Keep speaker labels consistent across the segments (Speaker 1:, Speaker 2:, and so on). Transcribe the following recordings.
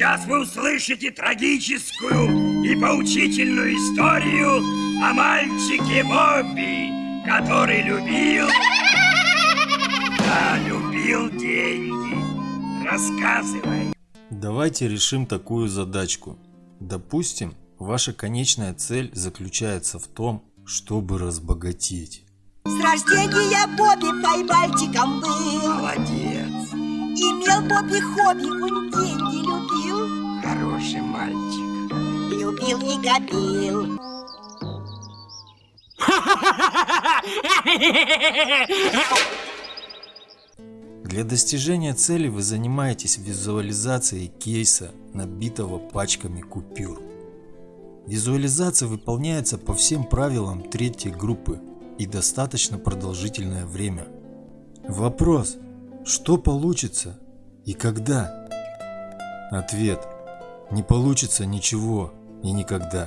Speaker 1: Сейчас вы услышите трагическую и поучительную историю о мальчике Бобби, который любил... Да, любил деньги. Рассказывай.
Speaker 2: Давайте решим такую задачку. Допустим, ваша конечная цель заключается в том, чтобы разбогатеть.
Speaker 3: С рождения Бобби мальчиком был
Speaker 1: Молодец.
Speaker 3: Имел Бобби хобби, он деньги любил
Speaker 1: Хороший мальчик.
Speaker 3: Любил и гобил
Speaker 2: Для достижения цели вы занимаетесь визуализацией кейса, набитого пачками купюр. Визуализация выполняется по всем правилам третьей группы и достаточно продолжительное время. Вопрос, что получится и когда? Ответ, не получится ничего и никогда.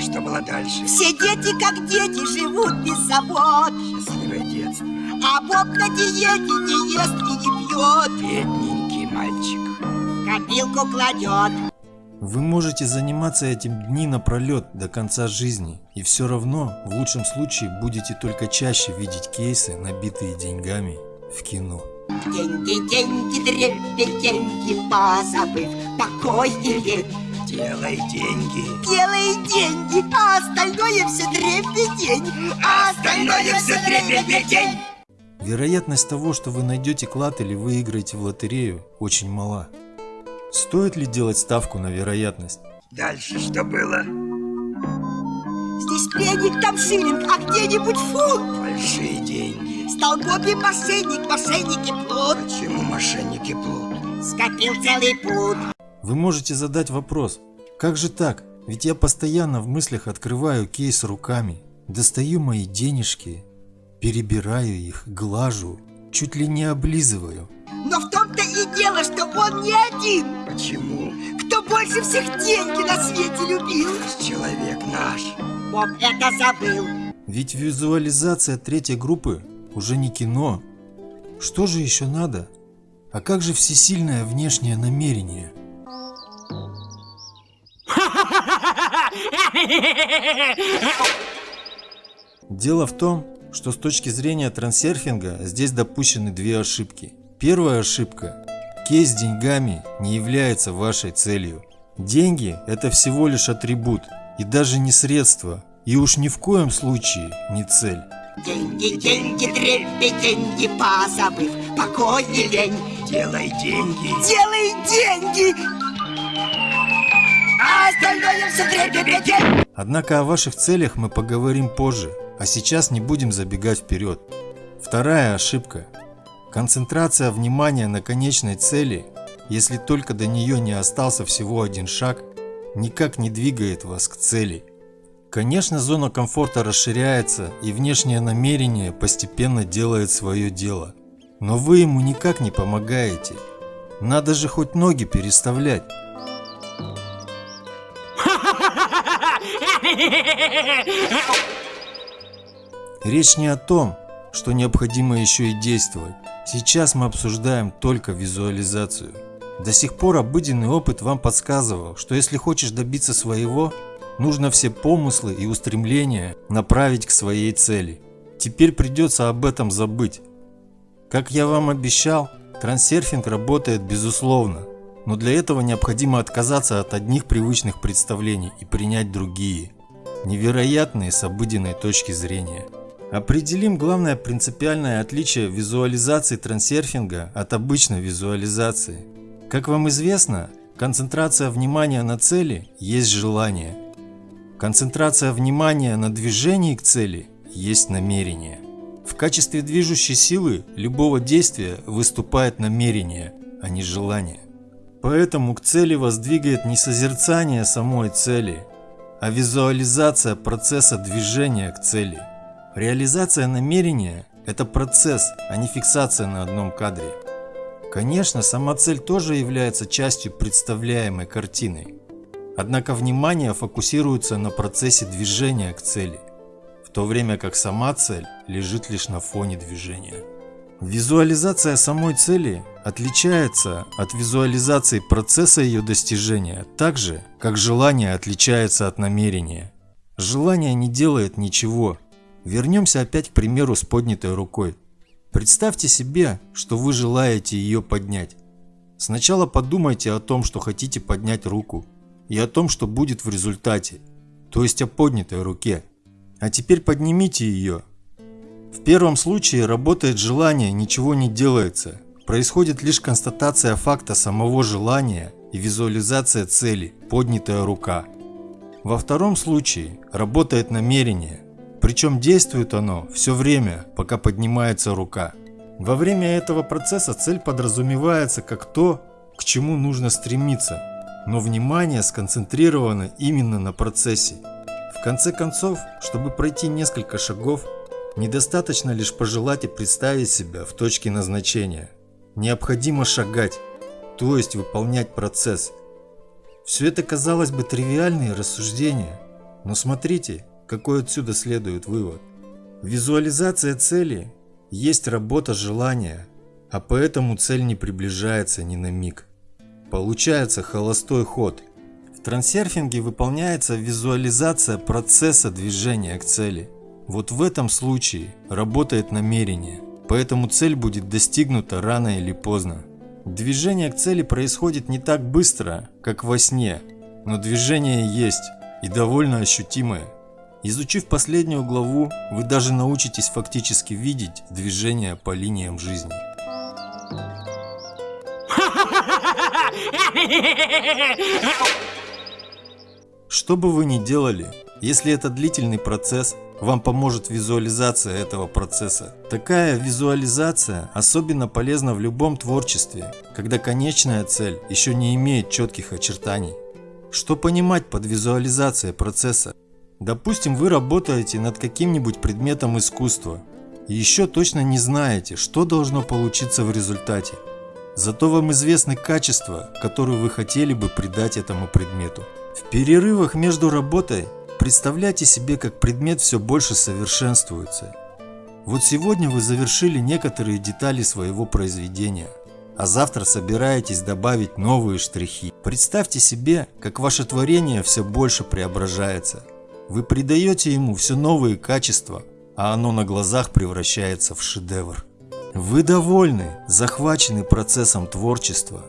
Speaker 1: Что было дальше?
Speaker 3: Все дети как дети живут без забот
Speaker 1: Счастливое детство.
Speaker 3: А Боб на диете не ест и не пьет
Speaker 1: Бедненький мальчик.
Speaker 3: Копилку кладет
Speaker 2: Вы можете заниматься этим дни напролет до конца жизни и все равно в лучшем случае будете только чаще видеть кейсы, набитые деньгами в кино.
Speaker 3: Деньги, деньги, дребе, деньги, позабыв покой и лень
Speaker 1: Делай деньги.
Speaker 3: Делай деньги, а остальное все дребедень А остальное все дребедень
Speaker 2: Вероятность того, что вы найдете клад или выиграете в лотерею, очень мала. Стоит ли делать ставку на вероятность?
Speaker 1: Дальше что было?
Speaker 3: Здесь пленник, там шиллинг, а где-нибудь фунт
Speaker 1: Большие деньги.
Speaker 3: Стал Бобби мошенник, мошенник и плут
Speaker 1: Почему мошенники плут?
Speaker 3: Скопил целый пуд
Speaker 2: Вы можете задать вопрос, как же так? Ведь я постоянно в мыслях открываю кейс руками, достаю мои денежки, перебираю их, глажу, чуть ли не облизываю.
Speaker 3: Но в том-то и дело, что он не один
Speaker 1: Почему?
Speaker 3: Кто больше всех деньги на свете любил
Speaker 1: Человек наш.
Speaker 3: Боб это забыл
Speaker 2: Ведь визуализация третьей группы уже не кино. Что же еще надо? А как же всесильное внешнее намерение? Дело в том, что с точки зрения трансерфинга здесь допущены две ошибки. Первая ошибка. Кейс с деньгами не является вашей целью. Деньги – это всего лишь атрибут и даже не средство, и уж ни в коем случае не цель.
Speaker 3: Деньги, деньги, дребе, деньги, позабыв покой и лень
Speaker 1: Делай деньги.
Speaker 3: Делай деньги А остальное все дребедень
Speaker 2: Однако о ваших целях мы поговорим позже, а сейчас не будем забегать вперед. Вторая ошибка. Концентрация внимания на конечной цели, если только до нее не остался всего один шаг, никак не двигает вас к цели. Конечно, зона комфорта расширяется и внешнее намерение постепенно делает свое дело. Но вы ему никак не помогаете. Надо же хоть ноги переставлять. Речь не о том, что необходимо еще и действовать. Сейчас мы обсуждаем только визуализацию. До сих пор обыденный опыт вам подсказывал, что если хочешь добиться своего, нужно все помыслы и устремления направить к своей цели. Теперь придется об этом забыть. Как я вам обещал, трансерфинг работает безусловно, но для этого необходимо отказаться от одних привычных представлений и принять другие, невероятные с обыденной точки зрения. Определим главное принципиальное отличие визуализации трансерфинга от обычной визуализации. Как вам известно, концентрация внимания на цели есть желание. Концентрация внимания на движении к цели есть намерение. В качестве движущей силы любого действия выступает намерение, а не желание. Поэтому к цели вас двигает не созерцание самой цели, а визуализация процесса движения к цели. Реализация намерения – это процесс, а не фиксация на одном кадре. Конечно, сама цель тоже является частью представляемой картины. Однако внимание фокусируется на процессе движения к цели, в то время как сама цель лежит лишь на фоне движения. Визуализация самой цели отличается от визуализации процесса ее достижения так же, как желание отличается от намерения. Желание не делает ничего. Вернемся опять к примеру с поднятой рукой. Представьте себе, что вы желаете ее поднять. Сначала подумайте о том, что хотите поднять руку, и о том, что будет в результате, то есть о поднятой руке. А теперь поднимите ее. В первом случае работает желание, ничего не делается. Происходит лишь констатация факта самого желания и визуализация цели, поднятая рука. Во втором случае работает намерение, причем действует оно все время, пока поднимается рука. Во время этого процесса цель подразумевается как то, к чему нужно стремиться, но внимание сконцентрировано именно на процессе. В конце концов, чтобы пройти несколько шагов, недостаточно лишь пожелать и представить себя в точке назначения. Необходимо шагать, то есть выполнять процесс. Все это казалось бы тривиальные рассуждения, но смотрите, какой отсюда следует вывод. Визуализация цели есть работа желания, а поэтому цель не приближается ни на миг. Получается холостой ход. В трансерфинге выполняется визуализация процесса движения к цели. Вот в этом случае работает намерение – Поэтому цель будет достигнута рано или поздно. Движение к цели происходит не так быстро, как во сне, но движение есть и довольно ощутимое. Изучив последнюю главу, вы даже научитесь фактически видеть движение по линиям жизни. Что бы вы ни делали, если это длительный процесс, вам поможет визуализация этого процесса. Такая визуализация особенно полезна в любом творчестве, когда конечная цель еще не имеет четких очертаний. Что понимать под визуализацией процесса? Допустим, вы работаете над каким-нибудь предметом искусства и еще точно не знаете, что должно получиться в результате. Зато вам известны качества, которые вы хотели бы придать этому предмету. В перерывах между работой Представляйте себе, как предмет все больше совершенствуется. Вот сегодня вы завершили некоторые детали своего произведения, а завтра собираетесь добавить новые штрихи. Представьте себе, как ваше творение все больше преображается. Вы придаете ему все новые качества, а оно на глазах превращается в шедевр. Вы довольны, захвачены процессом творчества.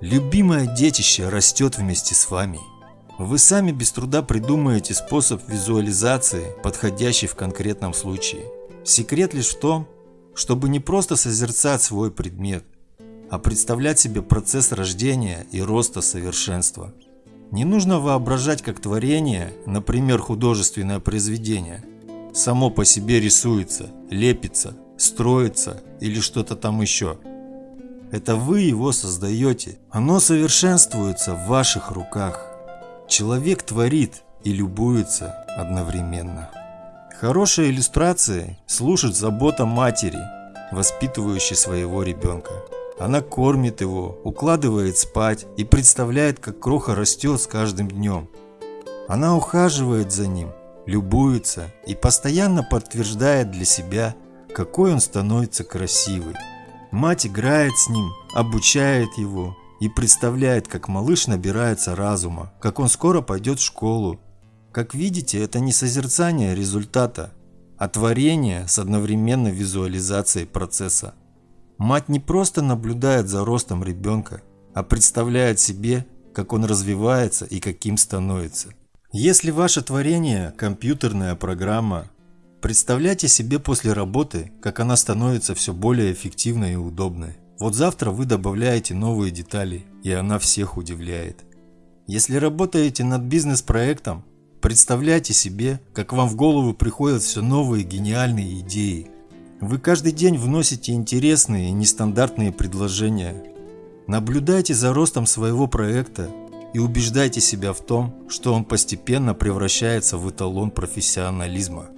Speaker 2: Любимое детище растет вместе с вами. Вы сами без труда придумаете способ визуализации, подходящий в конкретном случае. Секрет лишь в том, чтобы не просто созерцать свой предмет, а представлять себе процесс рождения и роста совершенства. Не нужно воображать как творение, например, художественное произведение, само по себе рисуется, лепится, строится или что-то там еще. Это вы его создаете, оно совершенствуется в ваших руках. Человек творит и любуется одновременно. Хорошая иллюстрация служит забота матери, воспитывающей своего ребенка. Она кормит его, укладывает спать и представляет, как кроха растет с каждым днем. Она ухаживает за ним, любуется и постоянно подтверждает для себя, какой он становится красивый. Мать играет с ним, обучает его, и представляет, как малыш набирается разума, как он скоро пойдет в школу. Как видите, это не созерцание результата, а творение с одновременной визуализацией процесса. Мать не просто наблюдает за ростом ребенка, а представляет себе, как он развивается и каким становится. Если ваше творение – компьютерная программа, представляйте себе после работы, как она становится все более эффективной и удобной. Вот завтра вы добавляете новые детали, и она всех удивляет. Если работаете над бизнес-проектом, представляйте себе, как вам в голову приходят все новые гениальные идеи. Вы каждый день вносите интересные и нестандартные предложения. Наблюдайте за ростом своего проекта и убеждайте себя в том, что он постепенно превращается в эталон профессионализма.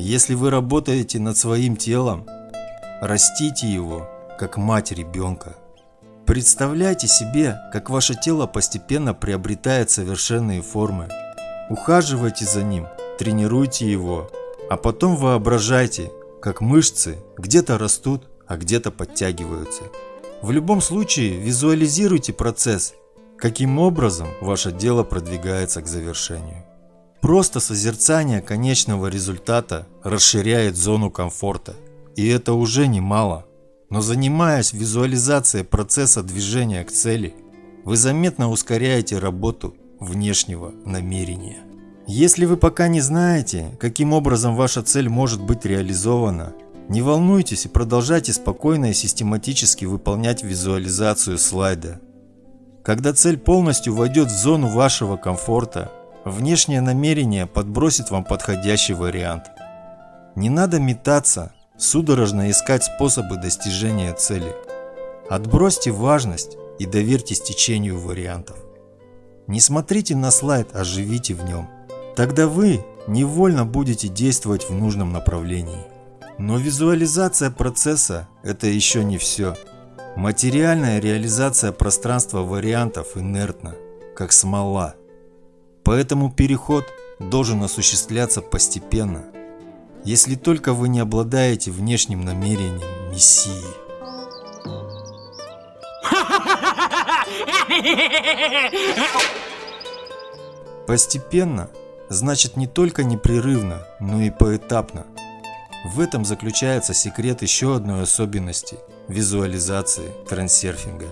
Speaker 2: Если вы работаете над своим телом, растите его как мать ребенка. Представляйте себе, как ваше тело постепенно приобретает совершенные формы. Ухаживайте за ним, тренируйте его, а потом воображайте, как мышцы где-то растут, а где-то подтягиваются. В любом случае визуализируйте процесс, каким образом ваше дело продвигается к завершению. Просто созерцание конечного результата расширяет зону комфорта, и это уже немало. Но занимаясь визуализацией процесса движения к цели, вы заметно ускоряете работу внешнего намерения. Если вы пока не знаете, каким образом ваша цель может быть реализована, не волнуйтесь и продолжайте спокойно и систематически выполнять визуализацию слайда. Когда цель полностью войдет в зону вашего комфорта, внешнее намерение подбросит вам подходящий вариант. Не надо метаться, судорожно искать способы достижения цели. Отбросьте важность и доверьтесь течению вариантов. Не смотрите на слайд, а живите в нем. Тогда вы невольно будете действовать в нужном направлении. Но визуализация процесса – это еще не все. Материальная реализация пространства вариантов инертна, как смола. Поэтому переход должен осуществляться постепенно, если только вы не обладаете внешним намерением Мессии. Постепенно значит не только непрерывно, но и поэтапно. В этом заключается секрет еще одной особенности визуализации трансерфинга.